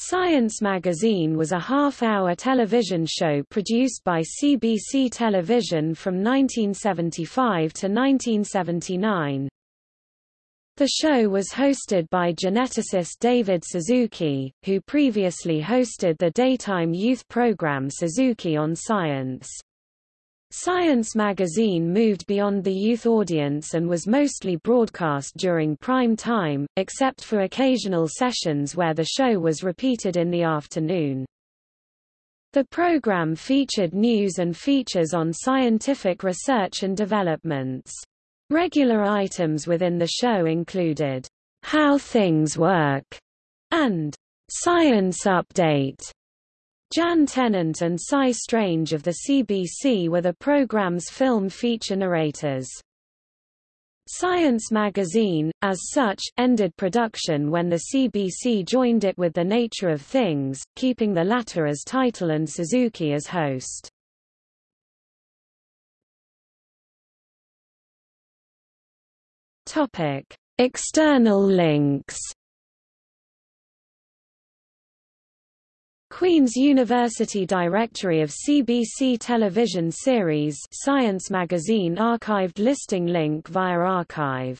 Science Magazine was a half-hour television show produced by CBC Television from 1975 to 1979. The show was hosted by geneticist David Suzuki, who previously hosted the daytime youth program Suzuki on Science. Science magazine moved beyond the youth audience and was mostly broadcast during prime time, except for occasional sessions where the show was repeated in the afternoon. The program featured news and features on scientific research and developments. Regular items within the show included, How Things Work, and Science Update. Jan Tennant and Cy Strange of the CBC were the program's film feature narrators. Science magazine, as such, ended production when the CBC joined it with The Nature of Things, keeping the latter as title and Suzuki as host. External links Queen's University Directory of CBC television series Science Magazine archived listing link via archive.org